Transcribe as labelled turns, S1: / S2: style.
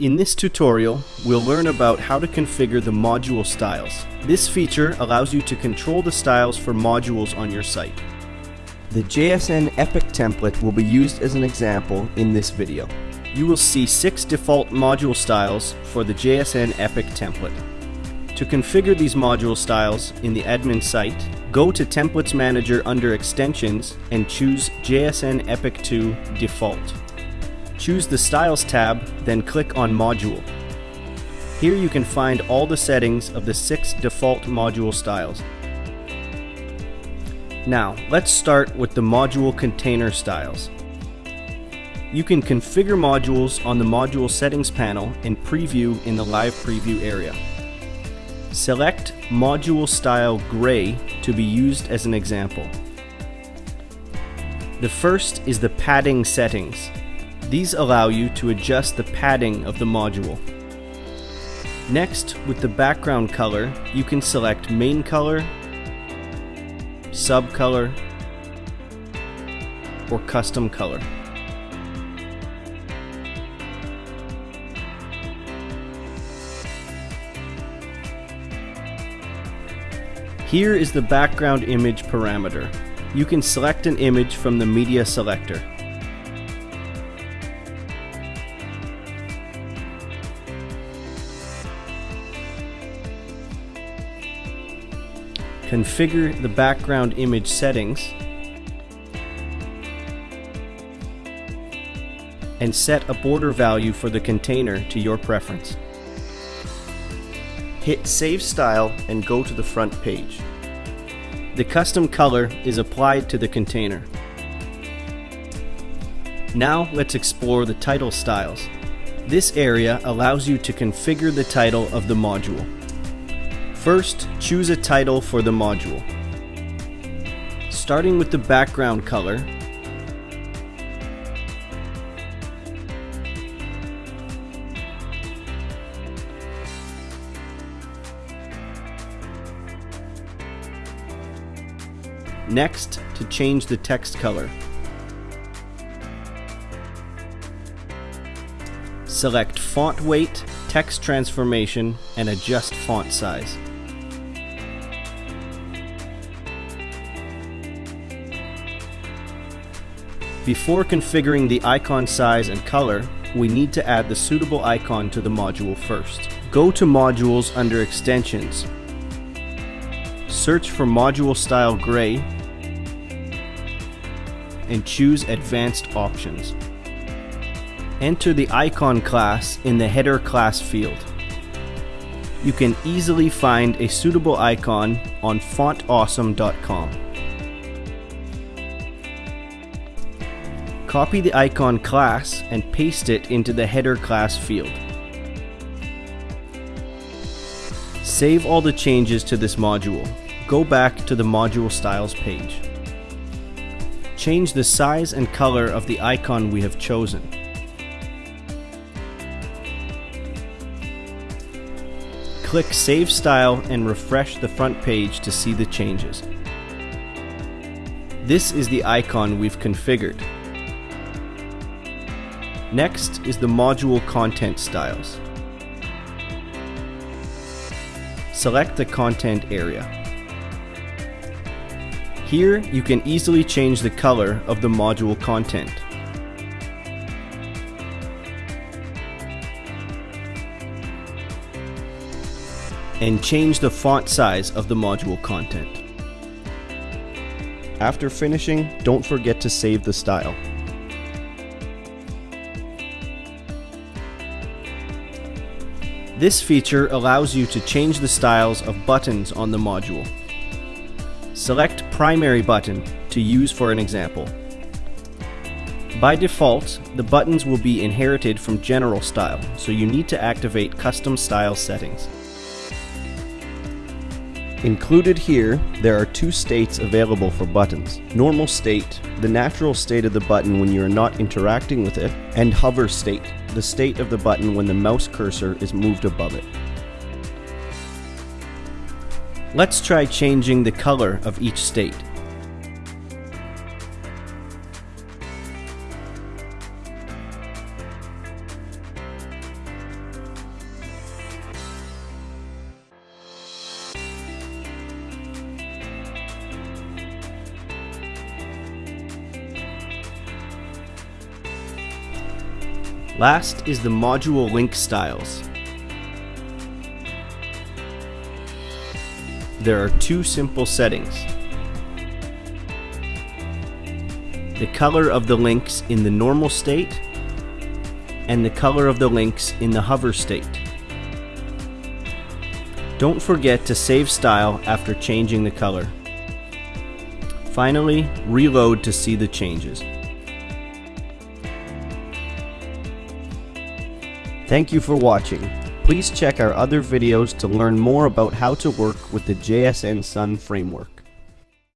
S1: In this tutorial, we'll learn about how to configure the module styles. This feature allows you to control the styles for modules on your site. The JSN Epic template will be used as an example in this video. You will see six default module styles for the JSN Epic template. To configure these module styles in the admin site, go to Templates Manager under Extensions and choose JSN Epic 2 Default. Choose the Styles tab, then click on Module. Here you can find all the settings of the six default module styles. Now, let's start with the module container styles. You can configure modules on the module settings panel and preview in the live preview area. Select module style gray to be used as an example. The first is the padding settings. These allow you to adjust the padding of the module. Next, with the background color, you can select main color, sub color, or custom color. Here is the background image parameter. You can select an image from the media selector. Configure the background image settings, and set a border value for the container to your preference. Hit Save Style and go to the front page. The custom color is applied to the container. Now let's explore the title styles. This area allows you to configure the title of the module. First, choose a title for the module. Starting with the background color, Next, to change the text color. Select Font Weight, Text Transformation, and adjust font size. Before configuring the icon size and color, we need to add the suitable icon to the module first. Go to Modules under Extensions. Search for Module Style Gray and choose Advanced Options. Enter the icon class in the header class field. You can easily find a suitable icon on fontawesome.com. Copy the icon class and paste it into the header class field. Save all the changes to this module. Go back to the module styles page. Change the size and color of the icon we have chosen. Click Save Style and refresh the front page to see the changes. This is the icon we've configured. Next is the module content styles. Select the content area. Here, you can easily change the color of the module content. And change the font size of the module content. After finishing, don't forget to save the style. This feature allows you to change the styles of buttons on the module. Select Primary Button to use for an example. By default, the buttons will be inherited from General Style, so you need to activate Custom Style settings. Included here, there are two states available for buttons. Normal state, the natural state of the button when you are not interacting with it, and hover state, the state of the button when the mouse cursor is moved above it. Let's try changing the color of each state. Last is the module link styles. There are two simple settings. The color of the links in the normal state and the color of the links in the hover state. Don't forget to save style after changing the color. Finally, reload to see the changes. Thank you for watching. Please check our other videos to learn more about how to work with the JSN Sun framework.